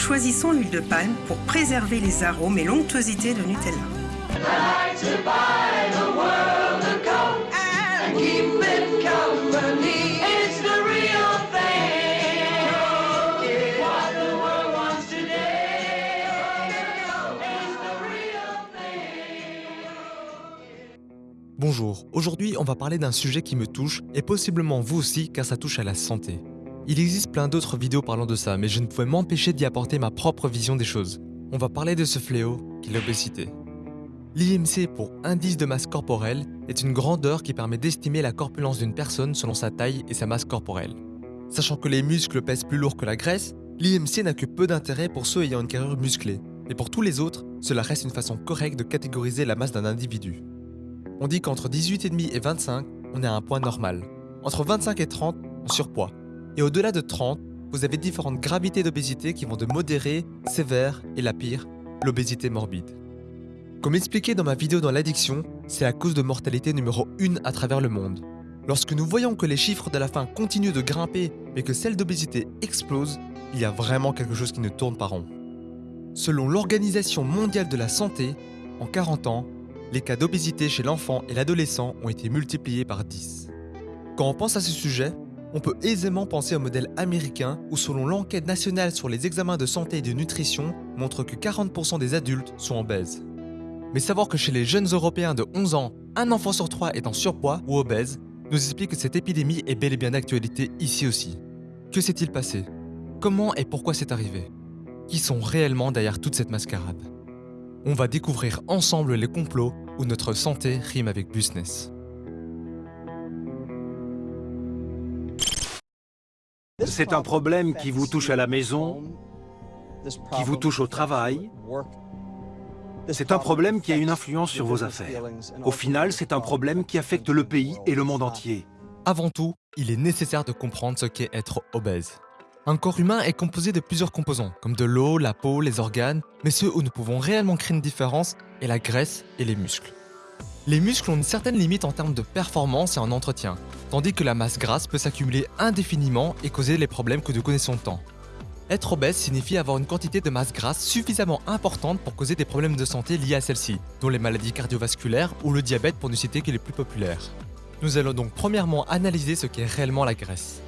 choisissons l'huile de palme pour préserver les arômes et l'onctuosité de Nutella. Bonjour, aujourd'hui on va parler d'un sujet qui me touche et possiblement vous aussi car ça touche à la santé. Il existe plein d'autres vidéos parlant de ça mais je ne pouvais m'empêcher d'y apporter ma propre vision des choses. On va parler de ce fléau qui est l'obésité. L'IMC pour indice de masse corporelle est une grandeur qui permet d'estimer la corpulence d'une personne selon sa taille et sa masse corporelle. Sachant que les muscles pèsent plus lourd que la graisse, l'IMC n'a que peu d'intérêt pour ceux ayant une carrure musclée, et pour tous les autres, cela reste une façon correcte de catégoriser la masse d'un individu. On dit qu'entre 18,5 et 25, on est à un point normal. Entre 25 et 30, on surpoids. Et au-delà de 30, vous avez différentes gravités d'obésité qui vont de modérée, sévère et la pire, l'obésité morbide. Comme expliqué dans ma vidéo dans l'addiction, c'est la cause de mortalité numéro 1 à travers le monde. Lorsque nous voyons que les chiffres de la faim continuent de grimper mais que celle d'obésité explose, il y a vraiment quelque chose qui ne tourne pas rond. Selon l'Organisation mondiale de la santé, en 40 ans, les cas d'obésité chez l'enfant et l'adolescent ont été multipliés par 10. Quand on pense à ce sujet, on peut aisément penser au modèle américain où selon l'enquête nationale sur les examens de santé et de nutrition montre que 40% des adultes sont obèses. Mais savoir que chez les jeunes européens de 11 ans, un enfant sur trois est en surpoids ou obèse nous explique que cette épidémie est bel et bien d'actualité ici aussi. Que s'est-il passé? Comment et pourquoi c'est arrivé? Qui sont réellement derrière toute cette mascarade? On va découvrir ensemble les complots où notre santé rime avec business. C'est un problème qui vous touche à la maison, qui vous touche au travail. C'est un problème qui a une influence sur vos affaires. Au final, c'est un problème qui affecte le pays et le monde entier. Avant tout, il est nécessaire de comprendre ce qu'est être obèse. Un corps humain est composé de plusieurs composants, comme de l'eau, la peau, les organes, mais ceux où nous pouvons réellement créer une différence est la graisse et les muscles. Les muscles ont une certaine limite en termes de performance et en entretien, tandis que la masse grasse peut s'accumuler indéfiniment et causer les problèmes que nous connaissons tant. Être obèse signifie avoir une quantité de masse grasse suffisamment importante pour causer des problèmes de santé liés à celle-ci, dont les maladies cardiovasculaires ou le diabète pour ne citer que les plus populaires. Nous allons donc premièrement analyser ce qu'est réellement la graisse.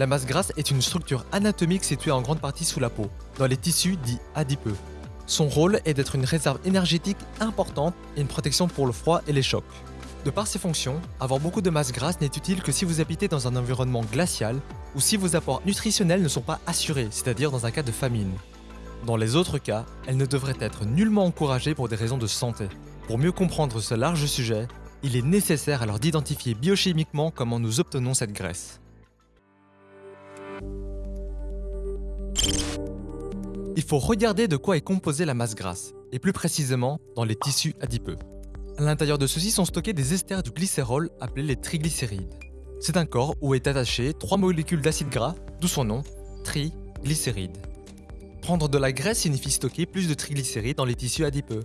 La masse grasse est une structure anatomique située en grande partie sous la peau, dans les tissus dits adipeux. Son rôle est d'être une réserve énergétique importante et une protection pour le froid et les chocs. De par ses fonctions, avoir beaucoup de masse grasse n'est utile que si vous habitez dans un environnement glacial ou si vos apports nutritionnels ne sont pas assurés, c'est-à-dire dans un cas de famine. Dans les autres cas, elle ne devrait être nullement encouragée pour des raisons de santé. Pour mieux comprendre ce large sujet, il est nécessaire alors d'identifier biochimiquement comment nous obtenons cette graisse. Il faut regarder de quoi est composée la masse grasse, et plus précisément dans les tissus adipeux. À l'intérieur de ceux-ci sont stockés des esters du glycérol appelés les triglycérides. C'est un corps où est attaché trois molécules d'acide gras, d'où son nom, triglycérides. Prendre de la graisse signifie stocker plus de triglycérides dans les tissus adipeux.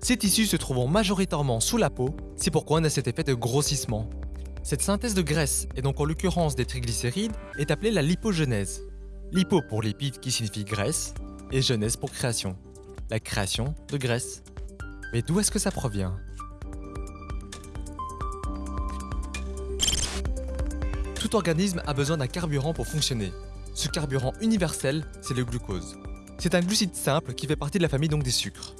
Ces tissus se trouvent majoritairement sous la peau, c'est pourquoi on a cet effet de grossissement. Cette synthèse de graisse, et donc en l'occurrence des triglycérides, est appelée la lipogenèse. Lipo pour lipide qui signifie graisse, et jeunesse pour création. La création de graisse. Mais d'où est-ce que ça provient? Tout organisme a besoin d'un carburant pour fonctionner. Ce carburant universel, c'est le glucose. C'est un glucide simple qui fait partie de la famille des sucres.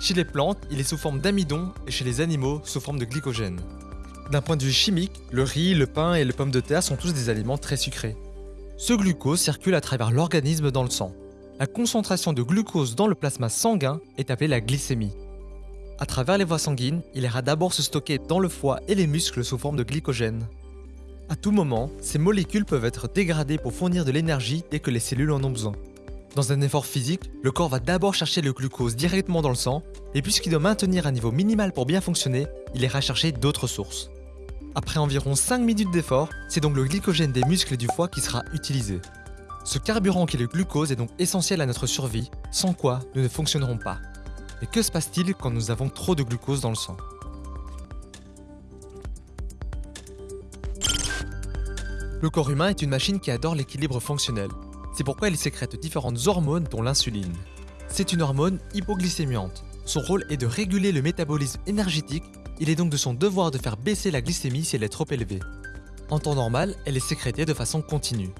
Chez les plantes, il est sous forme d'amidon et chez les animaux, sous forme de glycogène. D'un point de vue chimique, le riz, le pain et les pommes de terre sont tous des aliments très sucrés. Ce glucose circule à travers l'organisme dans le sang. La concentration de glucose dans le plasma sanguin est appelée la glycémie. À travers les voies sanguines, il ira d'abord se stocker dans le foie et les muscles sous forme de glycogène. À tout moment, ces molécules peuvent être dégradées pour fournir de l'énergie dès que les cellules en ont besoin. Dans un effort physique, le corps va d'abord chercher le glucose directement dans le sang, et puisqu'il doit maintenir un niveau minimal pour bien fonctionner, il ira chercher d'autres sources. Après environ 5 minutes d'effort, c'est donc le glycogène des muscles et du foie qui sera utilisé. Ce carburant qui est le glucose est donc essentiel à notre survie, sans quoi nous ne fonctionnerons pas. Mais que se passe-t-il quand nous avons trop de glucose dans le sang? Le corps humain est une machine qui adore l'équilibre fonctionnel. C'est pourquoi il sécrète différentes hormones dont l'insuline. C'est une hormone hypoglycémiante. Son rôle est de réguler le métabolisme énergétique, il est donc de son devoir de faire baisser la glycémie si elle est trop élevée. En temps normal, elle est sécrétée de façon continue.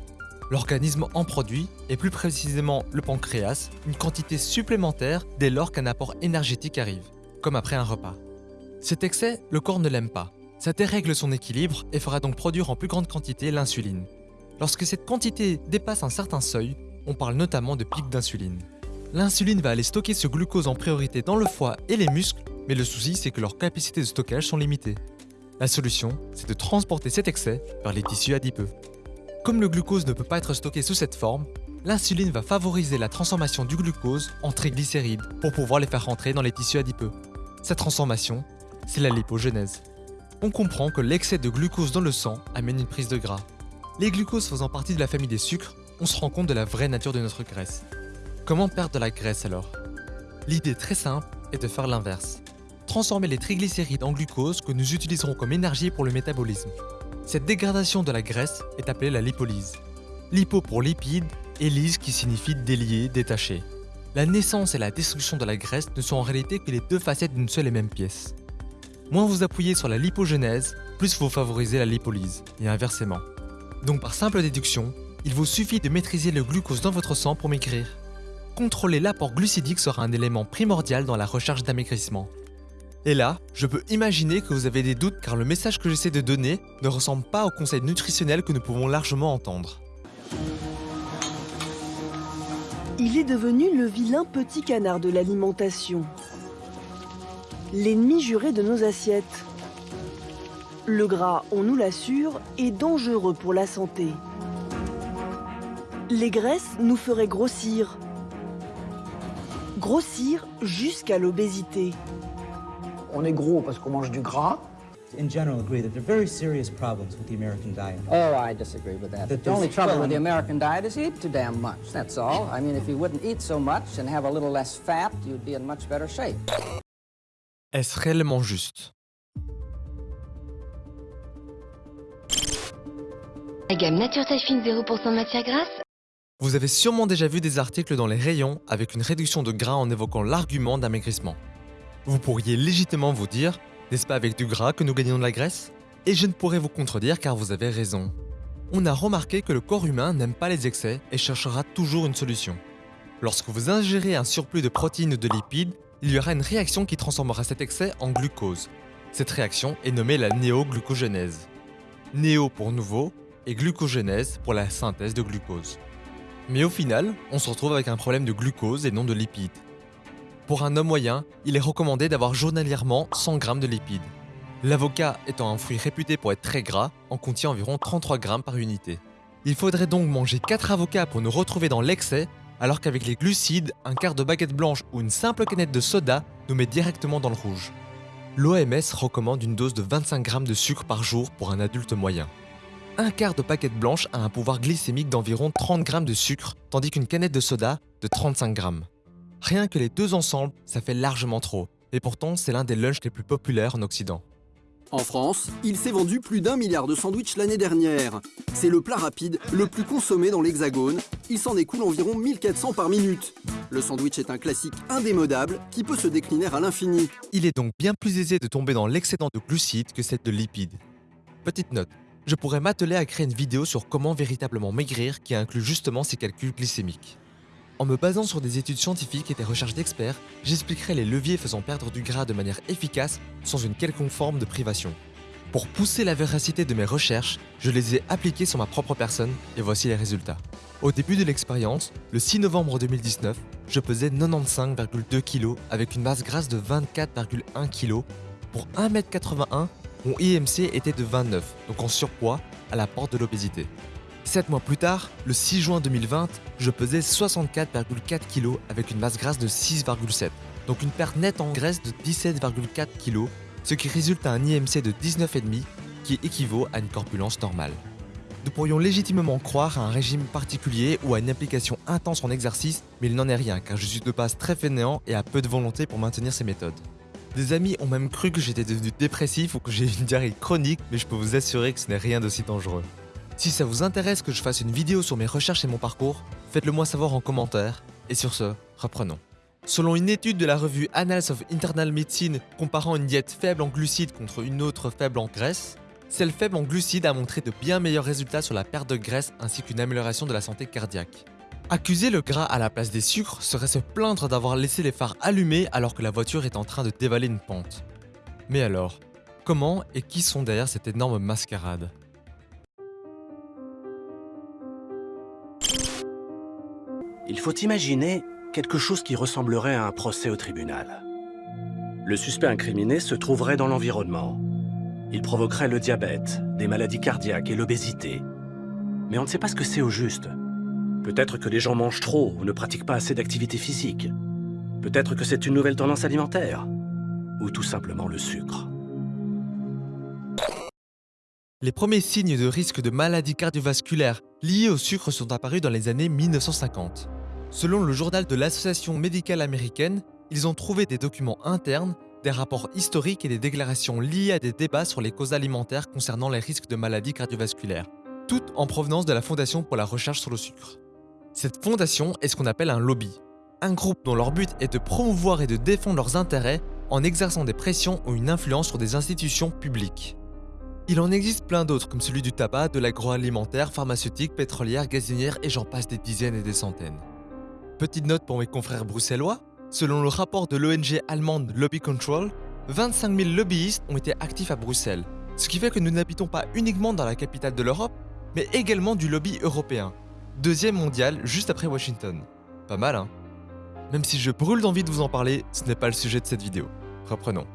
L'organisme en produit, et plus précisément le pancréas, une quantité supplémentaire dès lors qu'un apport énergétique arrive, comme après un repas. Cet excès, le corps ne l'aime pas. Ça dérègle son équilibre et fera donc produire en plus grande quantité l'insuline. Lorsque cette quantité dépasse un certain seuil, on parle notamment de pic d'insuline. L'insuline va aller stocker ce glucose en priorité dans le foie et les muscles, mais le souci c'est que leurs capacités de stockage sont limitées. La solution, c'est de transporter cet excès vers les tissus adipeux. Comme le glucose ne peut pas être stocké sous cette forme, l'insuline va favoriser la transformation du glucose en triglycérides pour pouvoir les faire rentrer dans les tissus adipeux. Cette transformation, c'est la lipogenèse. On comprend que l'excès de glucose dans le sang amène une prise de gras. Les glucoses faisant partie de la famille des sucres, on se rend compte de la vraie nature de notre graisse. Comment perdre de la graisse alors? L'idée très simple est de faire l'inverse. Transformer les triglycérides en glucose que nous utiliserons comme énergie pour le métabolisme. Cette dégradation de la graisse est appelée la lipolyse. Lipo pour lipide et lyse qui signifie délier, détacher. La naissance et la destruction de la graisse ne sont en réalité que les deux facettes d'une seule et même pièce. Moins vous appuyez sur la lipogenèse, plus vous favorisez la lipolyse, et inversement. Donc par simple déduction, il vous suffit de maîtriser le glucose dans votre sang pour maigrir. Contrôler l'apport glucidique sera un élément primordial dans la recherche d'amaigrissement. Et là, je peux imaginer que vous avez des doutes car le message que j'essaie de donner ne ressemble pas au conseil nutritionnel que nous pouvons largement entendre. Il est devenu le vilain petit canard de l'alimentation l'ennemi juré de nos assiettes. Le gras, on nous l'assure, est dangereux pour la santé. Les graisses nous feraient grossir. Grossir jusqu'à l'obésité. On est gros parce qu'on mange du gras. in general agree that there are very serious problems with the American diet. Oh, I disagree with that. That the only trouble with the American diet is you eat too damn much. That's all. I mean, if you wouldn't eat so much and have a little less fat, you'd be in much better shape. Est-ce réellement juste? La gamme Nature Taille Fine 0% de matière grasse Vous avez sûrement déjà vu des articles dans les rayons avec une réduction de gras en évoquant l'argument d'amaigrissement. Vous pourriez légitimement vous dire, n'est-ce pas avec du gras que nous gagnons de la graisse? Et je ne pourrais vous contredire car vous avez raison. On a remarqué que le corps humain n'aime pas les excès et cherchera toujours une solution. Lorsque vous ingérez un surplus de protéines ou de lipides, il y aura une réaction qui transformera cet excès en glucose. Cette réaction est nommée la néoglucogénèse. Néo pour nouveau et glucogénèse pour la synthèse de glucose. Mais au final, on se retrouve avec un problème de glucose et non de lipides. Pour un homme moyen, il est recommandé d'avoir journalièrement 100 g de lipides. L'avocat étant un fruit réputé pour être très gras, en contient environ 33 g par unité. Il faudrait donc manger 4 avocats pour nous retrouver dans l'excès, alors qu'avec les glucides, un quart de baguette blanche ou une simple canette de soda nous met directement dans le rouge. L'OMS recommande une dose de 25 g de sucre par jour pour un adulte moyen. Un quart de baguette blanche a un pouvoir glycémique d'environ 30 g de sucre, tandis qu'une canette de soda de 35 g. Rien que les deux ensemble, ça fait largement trop, et pourtant c'est l'un des lunchs les plus populaires en Occident. En France, il s'est vendu plus d'un milliard de sandwichs l'année dernière. C'est le plat rapide le plus consommé dans l'Hexagone. Il s'en écoule environ 1400 par minute. Le sandwich est un classique indémodable qui peut se décliner à l'infini. Il est donc bien plus aisé de tomber dans l'excédent de glucides que celle de lipides. Petite note, je pourrais m'atteler à créer une vidéo sur comment véritablement maigrir qui inclut justement ces calculs glycémiques. En me basant sur des études scientifiques et des recherches d'experts, j'expliquerai les leviers faisant perdre du gras de manière efficace sans une quelconque forme de privation. Pour pousser la véracité de mes recherches, je les ai appliquées sur ma propre personne et voici les résultats. Au début de l'expérience, le 6 novembre 2019, je pesais 95,2 kg avec une masse grasse de 24,1 kg. Pour 1m81, mon IMC était de 29, donc en surpoids, à la porte de l'obésité. 7 mois plus tard, le 6 juin 2020, je pesais 64,4 kg avec une masse grasse de 6,7, donc une perte nette en graisse de 17,4 kg, ce qui résulte à un IMC de 19,5 qui équivaut à une corpulence normale. Nous pourrions légitimement croire à un régime particulier ou à une application intense en exercice, mais il n'en est rien car je suis de base très fainéant et à peu de volonté pour maintenir ces méthodes. Des amis ont même cru que j'étais devenu dépressif ou que j'ai une diarrhée chronique, mais je peux vous assurer que ce n'est rien d'aussi dangereux. Si ça vous intéresse que je fasse une vidéo sur mes recherches et mon parcours, faites-le moi savoir en commentaire. Et sur ce, reprenons. Selon une étude de la revue Annals of Internal Medicine comparant une diète faible en glucides contre une autre faible en graisse, celle faible en glucides a montré de bien meilleurs résultats sur la perte de graisse ainsi qu'une amélioration de la santé cardiaque. Accuser le gras à la place des sucres serait se plaindre d'avoir laissé les phares allumés alors que la voiture est en train de dévaler une pente. Mais alors, comment et qui sont derrière cette énorme mascarade? Il faut imaginer quelque chose qui ressemblerait à un procès au tribunal. Le suspect incriminé se trouverait dans l'environnement. Il provoquerait le diabète, des maladies cardiaques et l'obésité. Mais on ne sait pas ce que c'est au juste. Peut-être que les gens mangent trop ou ne pratiquent pas assez d'activité physique. Peut-être que c'est une nouvelle tendance alimentaire. Ou tout simplement le sucre. Les premiers signes de risque de maladies cardiovasculaires liés au sucre sont apparus dans les années 1950. Selon le journal de l'Association médicale américaine, ils ont trouvé des documents internes, des rapports historiques et des déclarations liées à des débats sur les causes alimentaires concernant les risques de maladies cardiovasculaires, toutes en provenance de la Fondation pour la recherche sur le sucre. Cette fondation est ce qu'on appelle un lobby, un groupe dont leur but est de promouvoir et de défendre leurs intérêts en exerçant des pressions ou une influence sur des institutions publiques. Il en existe plein d'autres comme celui du tabac, de l'agroalimentaire, pharmaceutique, pétrolière, gazinière et j'en passe des dizaines et des centaines. Petite note pour mes confrères bruxellois, selon le rapport de l'ONG allemande Lobby Control, 25 000 lobbyistes ont été actifs à Bruxelles, ce qui fait que nous n'habitons pas uniquement dans la capitale de l'Europe, mais également du lobby européen, deuxième mondial juste après Washington. Pas mal hein? Même si je brûle d'envie de vous en parler, ce n'est pas le sujet de cette vidéo. Reprenons.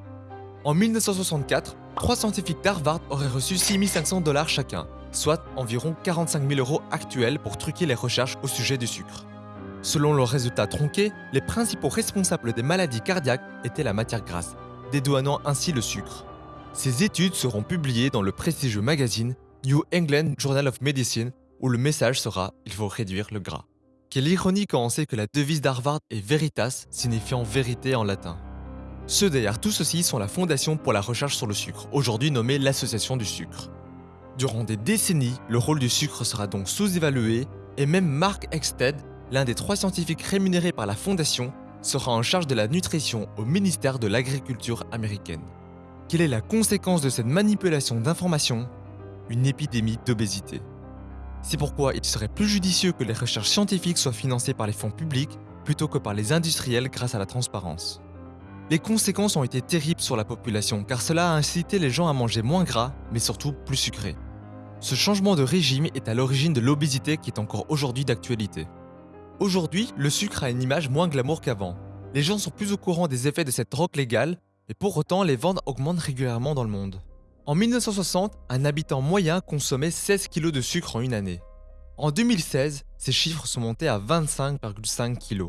En 1964, trois scientifiques d'Harvard auraient reçu 6500 dollars chacun, soit environ 45 000 euros actuels pour truquer les recherches au sujet du sucre. Selon leurs résultats tronqués, les principaux responsables des maladies cardiaques étaient la matière grasse, dédouanant ainsi le sucre. Ces études seront publiées dans le prestigieux magazine New England Journal of Medicine où le message sera « Il faut réduire le gras ». Quelle ironie quand on sait que la devise d'Harvard est Veritas, signifiant vérité en latin. Ceux derrière tout ceci sont la Fondation pour la recherche sur le sucre, aujourd'hui nommée l'Association du sucre. Durant des décennies, le rôle du sucre sera donc sous-évalué et même Mark Eckstead, l'un des trois scientifiques rémunérés par la Fondation, sera en charge de la nutrition au ministère de l'Agriculture américaine. Quelle est la conséquence de cette manipulation d'informations? Une épidémie d'obésité. C'est pourquoi il serait plus judicieux que les recherches scientifiques soient financées par les fonds publics plutôt que par les industriels grâce à la transparence. Les conséquences ont été terribles sur la population car cela a incité les gens à manger moins gras, mais surtout plus sucré. Ce changement de régime est à l'origine de l'obésité qui est encore aujourd'hui d'actualité. Aujourd'hui, le sucre a une image moins glamour qu'avant. Les gens sont plus au courant des effets de cette drogue légale, et pour autant les ventes augmentent régulièrement dans le monde. En 1960, un habitant moyen consommait 16 kg de sucre en une année. En 2016, ces chiffres sont montés à 25,5 kg.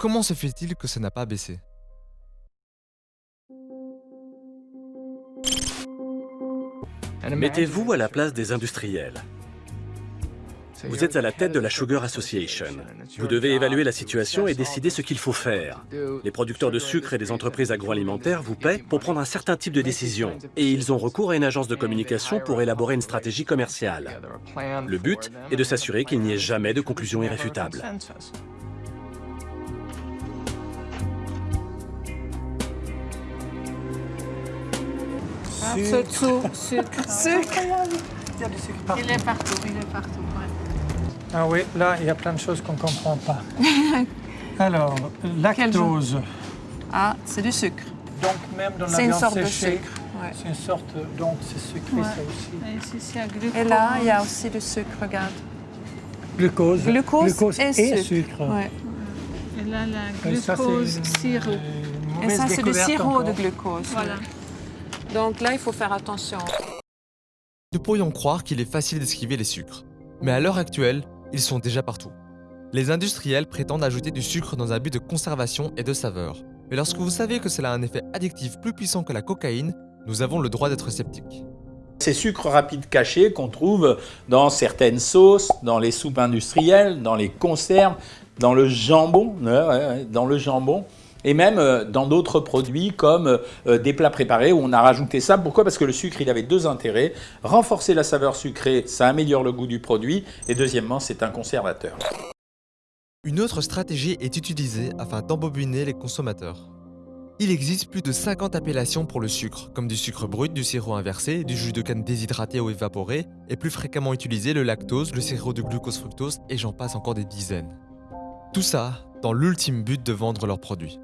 Comment se fait-il que ça n'a pas baissé? Mettez-vous à la place des industriels. Vous êtes à la tête de la Sugar Association. Vous devez évaluer la situation et décider ce qu'il faut faire. Les producteurs de sucre et les entreprises agroalimentaires vous paient pour prendre un certain type de décision. Et ils ont recours à une agence de communication pour élaborer une stratégie commerciale. Le but est de s'assurer qu'il n'y ait jamais de conclusion irréfutable. Sucre. Sucre. Sucre. Il y a du sucre partout. Il est partout, il est partout. ouais. Ah oui, là, il y a plein de choses qu'on ne comprend pas. Alors, lactose. Ah, c'est du sucre. Donc même dans la C'est une viande sorte de séchée, sucre. ouais. c'est une sorte, donc c'est sucré Ouais. ça aussi. Et ici, il y a glucose. Et là, il y a aussi du sucre, regarde. Glucose, Glucose, et, sucre. sucre. Ouais. Et là, la ça, glucose sirop. Et ça, c'est du sirop encore. de glucose. Voilà. Donc là, il faut faire attention. Nous pourrions croire qu'il est facile d'esquiver les sucres. Mais à l'heure actuelle, ils sont déjà partout. Les industriels prétendent ajouter du sucre dans un but de conservation et de saveur. Mais lorsque vous savez que cela a un effet addictif plus puissant que la cocaïne, nous avons le droit d'être sceptiques. Ces sucres rapides cachés qu'on trouve dans certaines sauces, dans les soupes industrielles, dans les conserves, dans le jambon, ouais, dans le jambon, Et même euh, dans d'autres produits comme euh, des plats préparés où on a rajouté ça. Pourquoi? Parce que le sucre, il avait deux intérêts. Renforcer la saveur sucrée, ça améliore le goût du produit. Et deuxièmement, c'est un conservateur. Une autre stratégie est utilisée afin d'embobiner les consommateurs. Il existe plus de 50 appellations pour le sucre, comme du sucre brut, du sirop inversé, du jus de canne déshydraté ou évaporé, et plus fréquemment utilisé le lactose, le sirop de glucose-fructose, et j'en passe encore des dizaines. Tout ça dans l'ultime but de vendre leurs produits.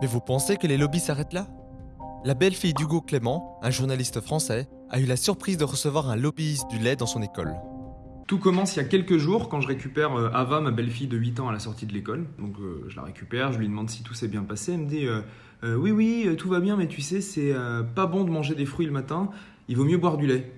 Mais vous pensez que les lobbies s'arrêtent là? La belle-fille d'Hugo Clément, un journaliste français, a eu la surprise de recevoir un lobbyiste du lait dans son école. Tout commence il y a quelques jours quand je récupère euh, Ava, ma belle-fille de 8 ans à la sortie de l'école. Donc euh, je la récupère, je lui demande si tout s'est bien passé. Elle me dit euh, Oui, oui, tout va bien, mais tu sais, c'est pas bon de manger des fruits le matin, il vaut mieux boire du lait.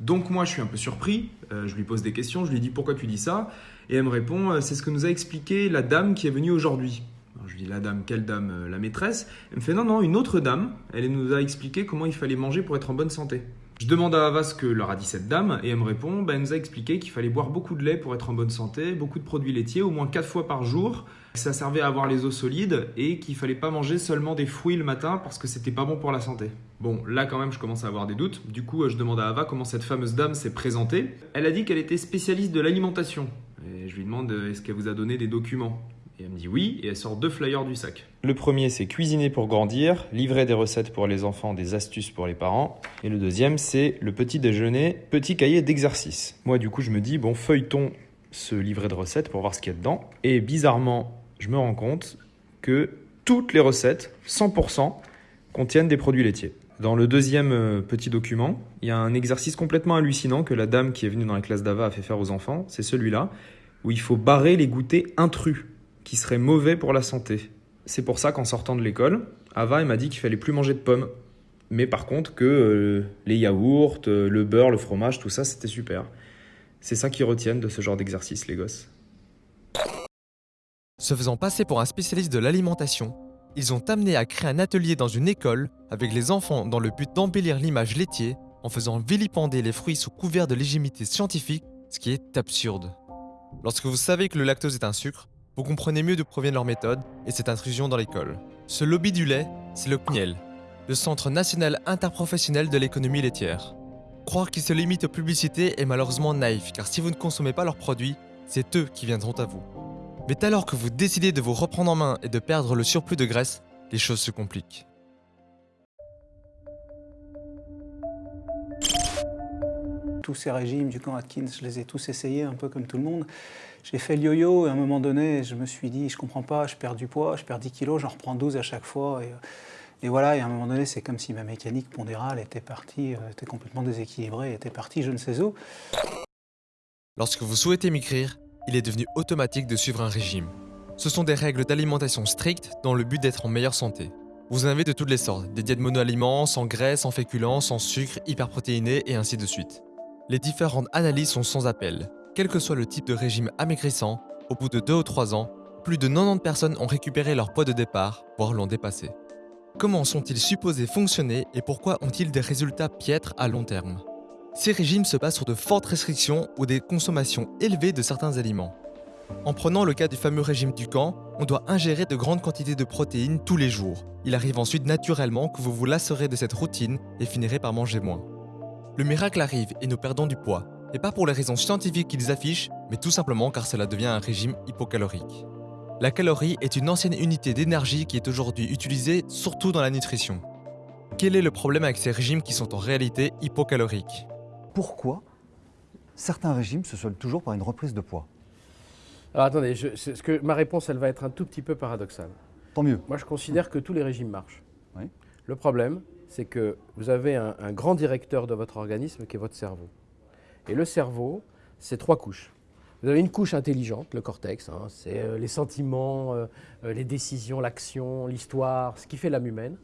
Donc moi je suis un peu surpris, je lui pose des questions, je lui dis pourquoi tu dis ça? Et elle me répond c'est ce que nous a expliqué la dame qui est venue aujourd'hui. Je dis la dame, quelle dame Euh, La maîtresse? Elle me fait non, non, une autre dame, elle nous a expliqué comment il fallait manger pour être en bonne santé. Je demande à Ava ce que leur a dit cette dame et elle me répond bah, elle nous a expliqué qu'il fallait boire beaucoup de lait pour être en bonne santé, beaucoup de produits laitiers, au moins 4 fois par jour, ça servait à avoir les os solides et qu'il fallait pas manger seulement des fruits le matin parce que c'était pas bon pour la santé. Bon, là quand même je commence à avoir des doutes. Du coup, euh, je demande à Ava comment cette fameuse dame s'est présentée. Elle a dit qu'elle était spécialiste de l'alimentation. Et je lui demande euh, est-ce qu'elle vous a donné des documents? Et elle me dit oui et elle sort deux flyers du sac. Le premier, c'est cuisiner pour grandir, livrer des recettes pour les enfants, des astuces pour les parents. Et le deuxième, c'est le petit déjeuner, petit cahier d'exercice. Moi, du coup, je me dis, bon, feuilletons ce livret de recettes pour voir ce qu'il y a dedans. Et bizarrement, je me rends compte que toutes les recettes, 100%, contiennent des produits laitiers. Dans le deuxième euh, petit document, il y a un exercice complètement hallucinant que la dame qui est venue dans la classe d'Ava a fait faire aux enfants. C'est celui-là, où il faut barrer les goûters intrus, qui seraient mauvais pour la santé. C'est pour ça qu'en sortant de l'école, Ava m'a dit qu'il fallait plus manger de pommes. Mais par contre que euh, les yaourts, euh, le beurre, le fromage, tout ça, c'était super. C'est ça qu'ils retiennent de ce genre d'exercice, les gosses. Se faisant passer pour un spécialiste de l'alimentation, ils ont amené à créer un atelier dans une école avec les enfants dans le but d'embellir l'image laitier en faisant vilipender les fruits sous couvert de légitimité scientifique, ce qui est absurde. Lorsque vous savez que le lactose est un sucre, vous comprenez mieux d'où proviennent leurs méthodes et cette intrusion dans l'école. Ce lobby du lait, c'est le CNIEL, le Centre national interprofessionnel de l'économie laitière. Croire qu'ils se limitent aux publicités est malheureusement naïf, car si vous ne consommez pas leurs produits, c'est eux qui viendront à vous. Mais alors que vous décidez de vous reprendre en main et de perdre le surplus de graisse, les choses se compliquent. Tous ces régimes du camp Atkins, je les ai tous essayés, un peu comme tout le monde. J'ai fait le yo-yo et à un moment donné, je me suis dit, je comprends pas, je perds du poids, je perds 10 kilos, j'en reprends 12 à chaque fois. Et, voilà, et à un moment donné, c'est comme si ma mécanique pondérale était partie, euh, était complètement déséquilibrée, était partie je ne sais où. Lorsque vous souhaitez maigrir, il est devenu automatique de suivre un régime. Ce sont des règles d'alimentation strictes dans le but d'être en meilleure santé. Vous en avez de toutes les sortes, des diètes monoaliments, sans graisse, sans féculents, sans sucre, hyperprotéinés et ainsi de suite. Les différentes analyses sont sans appel. Quel que soit le type de régime amaigrissant, au bout de 2 ou 3 ans, plus de 90 personnes ont récupéré leur poids de départ, voire l'ont dépassé. Comment sont-ils supposés fonctionner et pourquoi ont-ils des résultats piètres à long terme? Ces régimes se basent sur de fortes restrictions ou des consommations élevées de certains aliments. En prenant le cas du fameux régime du camp, on doit ingérer de grandes quantités de protéines tous les jours. Il arrive ensuite naturellement que vous vous lasserez de cette routine et finirez par manger moins. Le miracle arrive et nous perdons du poids, et pas pour les raisons scientifiques qu'ils affichent, mais tout simplement car cela devient un régime hypocalorique. La calorie est une ancienne unité d'énergie qui est aujourd'hui utilisée surtout dans la nutrition. Quel est le problème avec ces régimes qui sont en réalité hypocaloriques? Pourquoi certains régimes se soldent toujours par une reprise de poids? Alors attendez, je, ce que, ma réponse, elle va être un tout petit peu paradoxale. Tant mieux. Moi, je considère que tous les régimes marchent. Oui. Le problème, c'est que vous avez un, grand directeur de votre organisme qui est votre cerveau. Et le cerveau, c'est trois couches. Vous avez une couche intelligente, le cortex, hein, c'est euh, les sentiments, euh, euh, les décisions, l'action, l'histoire, ce qui fait l'âme humaine.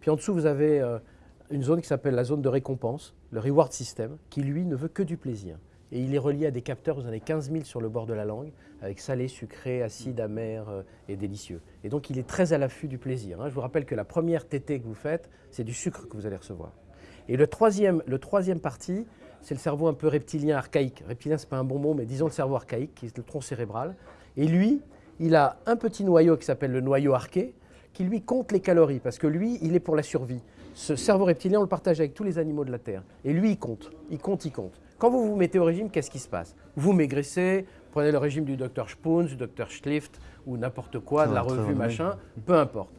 Puis en dessous, vous avez une zone qui s'appelle la zone de récompense, le reward system, qui lui ne veut que du plaisir. Et il est relié à des capteurs, vous en avez 15 000 sur le bord de la langue, avec salé, sucré, acide, amer euh, et délicieux. Et donc il est très à l'affût du plaisir. hein. Je vous rappelle que la première tétée que vous faites, c'est du sucre que vous allez recevoir. Et le troisième, le troisième parti, c'est le cerveau un peu reptilien archaïque. Reptilien, c'est pas un bon mot, mais disons le cerveau archaïque, qui est le tronc cérébral. Et lui, il a un petit noyau qui s'appelle le noyau arqué, qui lui compte les calories, parce que lui, il est pour la survie. Ce cerveau reptilien, on le partage avec tous les animaux de la Terre. Et lui, il compte, il compte, il compte. Quand vous vous mettez au régime, qu'est-ce qui se passe? Vous maigrissez, prenez le régime du docteur Spoons, du docteur Schlift, ou n'importe quoi, de la revue, machin, peu importe.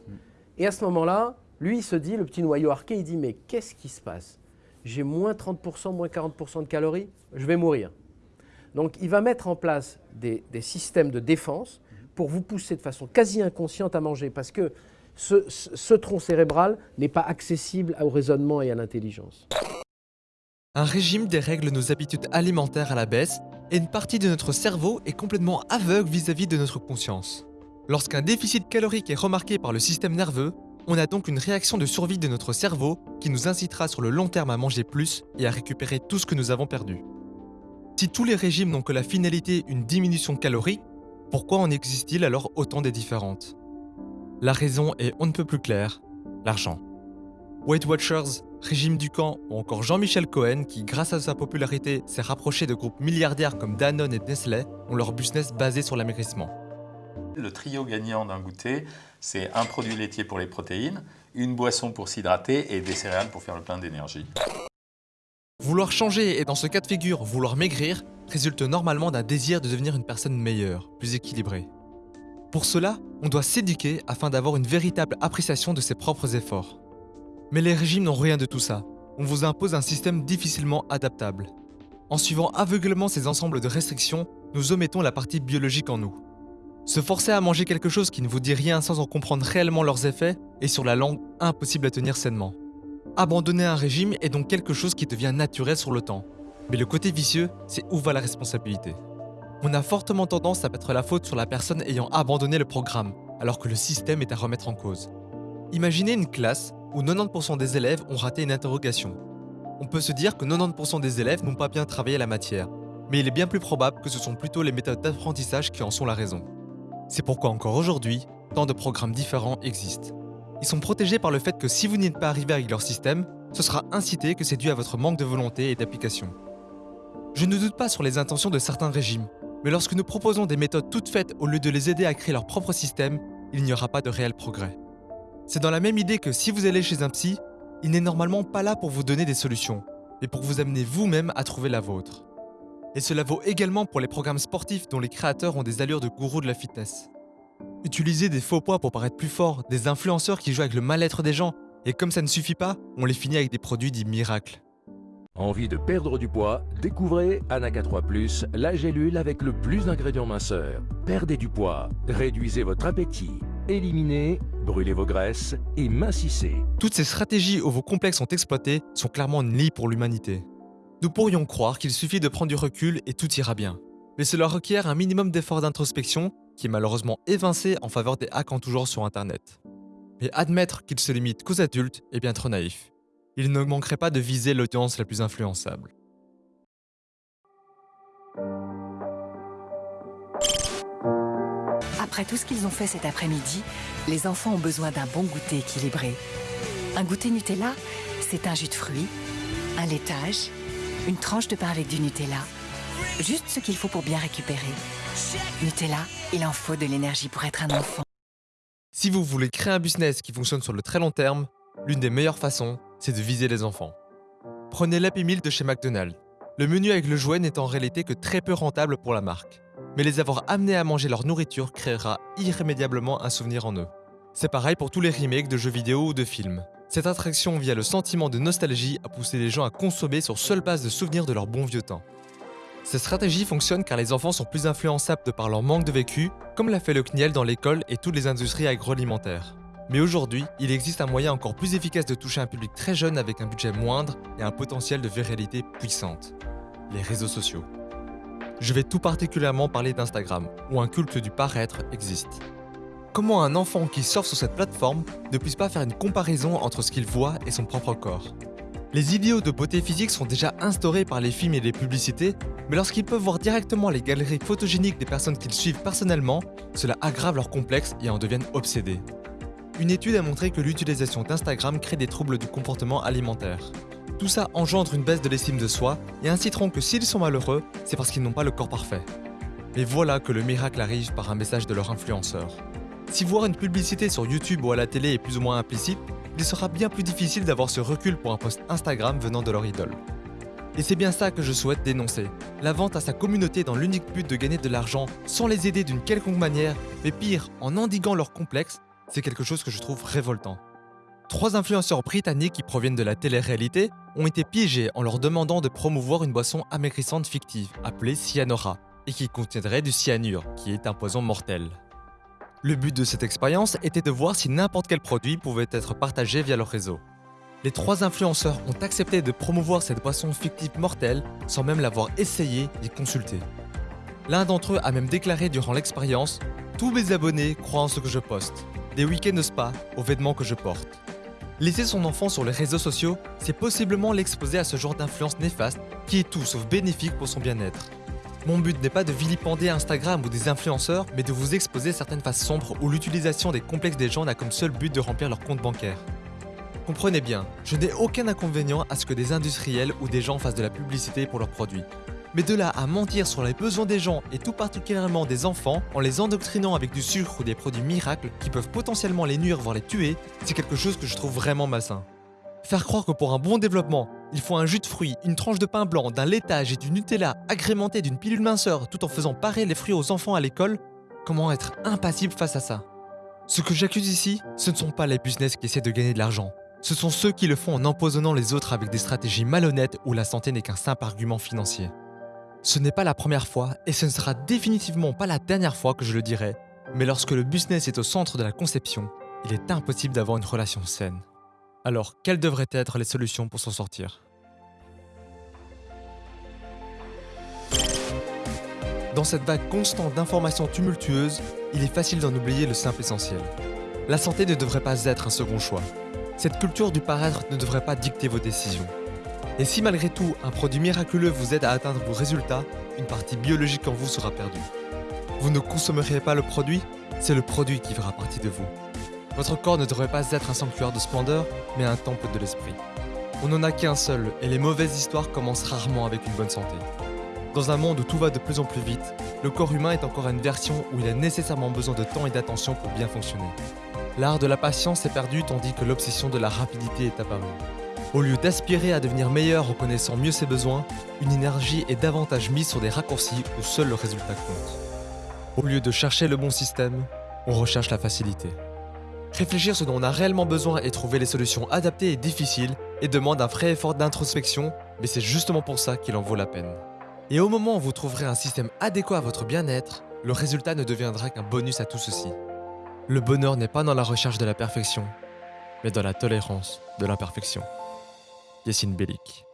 Et à ce moment-là, lui, il se dit, le petit noyau arqué, il dit, mais qu'est-ce qui se passe? J'ai moins 30%, moins 40% de calories, je vais mourir. Donc il va mettre en place des, des systèmes de défense pour vous pousser de façon quasi inconsciente à manger, parce que ce, ce- ce tronc cérébral n'est pas accessible au raisonnement et à l'intelligence. Un régime dérègle nos habitudes alimentaires à la baisse et une partie de notre cerveau est complètement aveugle vis-à-vis de notre conscience. Lorsqu'un déficit calorique est remarqué par le système nerveux, on a donc une réaction de survie de notre cerveau qui nous incitera sur le long terme à manger plus et à récupérer tout ce que nous avons perdu. Si tous les régimes n'ont que la finalité une diminution calorique, pourquoi en existe-t-il alors autant des différentes? La raison est on ne peut plus claire, l'argent. Weight Watchers, Régime Ducamp ou encore Jean-Michel Cohen, qui grâce à sa popularité s'est rapproché de groupes milliardaires comme Danone et Nestlé, ont leur business basé sur l'amaigrissement. Le trio gagnant d'un goûter, c'est un produit laitier pour les protéines, une boisson pour s'hydrater et des céréales pour faire le plein d'énergie. Vouloir changer et dans ce cas de figure vouloir maigrir résulte normalement d'un désir de devenir une personne meilleure, plus équilibrée. Pour cela, on doit s'éduquer afin d'avoir une véritable appréciation de ses propres efforts. Mais les régimes n'ont rien de tout ça. On vous impose un système difficilement adaptable. En suivant aveuglement ces ensembles de restrictions, nous omettons la partie biologique en nous. Se forcer à manger quelque chose qui ne vous dit rien sans en comprendre réellement leurs effets est sur la langue impossible à tenir sainement. Abandonner un régime est donc quelque chose qui devient naturel sur le temps. Mais le côté vicieux, c'est où va la responsabilité? On a fortement tendance à mettre la faute sur la personne ayant abandonné le programme, alors que le système est à remettre en cause. Imaginez une classe où 90% des élèves ont raté une interrogation. On peut se dire que 90% des élèves n'ont pas bien travaillé la matière, mais il est bien plus probable que ce sont plutôt les méthodes d'apprentissage qui en sont la raison. C'est pourquoi encore aujourd'hui, tant de programmes différents existent. Ils sont protégés par le fait que si vous n'êtes pas arrivé avec leur système, ce sera incité que c'est dû à votre manque de volonté et d'application. Je ne doute pas sur les intentions de certains régimes, mais lorsque nous proposons des méthodes toutes faites au lieu de les aider à créer leur propre système, il n'y aura pas de réel progrès. C'est dans la même idée que si vous allez chez un psy, il n'est normalement pas là pour vous donner des solutions, mais pour vous amener vous-même à trouver la vôtre. Et cela vaut également pour les programmes sportifs dont les créateurs ont des allures de gourous de la fitness. Utiliser des faux poids pour paraître plus fort, des influenceurs qui jouent avec le mal-être des gens, et comme ça ne suffit pas, on les finit avec des produits dits miracles. Envie de perdre du poids? Découvrez Anaca 3 Plus, la gélule avec le plus d'ingrédients minceurs. Perdez du poids, réduisez votre appétit, éliminez, brûlez vos graisses et mincissez. Toutes ces stratégies où vos complexes sont exploités sont clairement lie pour l'humanité. Nous pourrions croire qu'il suffit de prendre du recul et tout ira bien. Mais cela requiert un minimum d'effort d'introspection qui est malheureusement évincé en faveur des hacks en tout sur Internet. Mais admettre qu'il se limite qu'aux adultes est bien trop naïf. Il ne manquerait pas de viser l'audience la plus influençable. Après tout ce qu'ils ont fait cet après-midi, les enfants ont besoin d'un bon goûter équilibré. Un goûter Nutella, c'est un jus de fruits, un laitage, une tranche de pain avec du Nutella. Juste ce qu'il faut pour bien récupérer. Nutella, il en faut de l'énergie pour être un enfant. Si vous voulez créer un business qui fonctionne sur le très long terme, l'une des meilleures façons, c'est de viser les enfants. Prenez l'Happy Meal de chez McDonald's. Le menu avec le jouet n'est en réalité que très peu rentable pour la marque. Mais les avoir amenés à manger leur nourriture créera irrémédiablement un souvenir en eux. C'est pareil pour tous les remakes de jeux vidéo ou de films. Cette attraction via le sentiment de nostalgie a poussé les gens à consommer sur seule base de souvenirs de leur bon vieux temps. Cette stratégie fonctionne car les enfants sont plus influençables de par leur manque de vécu, comme l'a fait le CNIEL dans l'école et toutes les industries agroalimentaires. Mais aujourd'hui, il existe un moyen encore plus efficace de toucher un public très jeune avec un budget moindre et un potentiel de viralité puissante. Les réseaux sociaux. Je vais tout particulièrement parler d'Instagram, où un culte du paraître existe. Comment un enfant qui surfe sur cette plateforme ne puisse pas faire une comparaison entre ce qu'il voit et son propre corps? Les idéaux de beauté physique sont déjà instaurés par les films et les publicités, mais lorsqu'ils peuvent voir directement les galeries photogéniques des personnes qu'ils suivent personnellement, cela aggrave leur complexe et en deviennent obsédés. Une étude a montré que l'utilisation d'Instagram crée des troubles du comportement alimentaire. Tout ça engendre une baisse de l'estime de soi et inciteront que s'ils sont malheureux, c'est parce qu'ils n'ont pas le corps parfait. Mais voilà que le miracle arrive par un message de leur influenceur. Si voir une publicité sur YouTube ou à la télé est plus ou moins implicite, il sera bien plus difficile d'avoir ce recul pour un post Instagram venant de leur idole. Et c'est bien ça que je souhaite dénoncer. La vente à sa communauté dans l'unique but de gagner de l'argent sans les aider d'une quelconque manière, mais pire, en endiguant leurs complexes, c'est quelque chose que je trouve révoltant. Trois influenceurs britanniques qui proviennent de la télé-réalité ont été piégés en leur demandant de promouvoir une boisson amaigrissante fictive appelée Cyanora et qui contiendrait du cyanure, qui est un poison mortel. Le but de cette expérience était de voir si n'importe quel produit pouvait être partagé via leur réseau. Les trois influenceurs ont accepté de promouvoir cette boisson fictive mortelle sans même l'avoir essayé ni consulté. L'un d'entre eux a même déclaré durant l'expérience Tous mes abonnés croient en ce que je poste, des week-ends de spa aux vêtements que je porte. Laisser son enfant sur les réseaux sociaux, c'est possiblement l'exposer à ce genre d'influence néfaste qui est tout sauf bénéfique pour son bien-être. Mon but n'est pas de vilipender Instagram ou des influenceurs, mais de vous exposer certaines faces sombres où l'utilisation des complexes des gens n'a comme seul but de remplir leur compte bancaire. Comprenez bien, je n'ai aucun inconvénient à ce que des industriels ou des gens fassent de la publicité pour leurs produits. Mais de là à mentir sur les besoins des gens et tout particulièrement des enfants en les endoctrinant avec du sucre ou des produits miracles qui peuvent potentiellement les nuire voire les tuer, c'est quelque chose que je trouve vraiment malsain. Faire croire que pour un bon développement, il faut un jus de fruits, une tranche de pain blanc, d'un laitage et du Nutella agrémenté d'une pilule minceur tout en faisant parer les fruits aux enfants à l'école, comment être impassible face à ça? Ce que j'accuse ici, ce ne sont pas les business qui essaient de gagner de l'argent. Ce sont ceux qui le font en empoisonnant les autres avec des stratégies malhonnêtes où la santé n'est qu'un simple argument financier. Ce n'est pas la première fois et ce ne sera définitivement pas la dernière fois que je le dirai, mais lorsque le business est au centre de la conception, il est impossible d'avoir une relation saine. Alors, quelles devraient être les solutions pour s'en sortir? Dans cette vague constante d'informations tumultueuses, il est facile d'en oublier le simple essentiel. La santé ne devrait pas être un second choix. Cette culture du paraître ne devrait pas dicter vos décisions. Et si malgré tout, un produit miraculeux vous aide à atteindre vos résultats, une partie biologique en vous sera perdue. Vous ne consommeriez pas le produit, c'est le produit qui fera partie de vous. Votre corps ne devrait pas être un sanctuaire de splendeur, mais un temple de l'esprit. On n'en a qu'un seul, et les mauvaises histoires commencent rarement avec une bonne santé. Dans un monde où tout va de plus en plus vite, le corps humain est encore une version où il a nécessairement besoin de temps et d'attention pour bien fonctionner. L'art de la patience est perdu tandis que l'obsession de la rapidité est apparue. Au lieu d'aspirer à devenir meilleur en connaissant mieux ses besoins, une énergie est davantage mise sur des raccourcis où seul le résultat compte. Au lieu de chercher le bon système, on recherche la facilité. Réfléchir ce dont on a réellement besoin et trouver les solutions adaptées est difficile et demande un vrai effort d'introspection, mais c'est justement pour ça qu'il en vaut la peine. Et au moment où vous trouverez un système adéquat à votre bien-être, le résultat ne deviendra qu'un bonus à tout ceci. Le bonheur n'est pas dans la recherche de la perfection, mais dans la tolérance de l'imperfection. Yacine Bellic.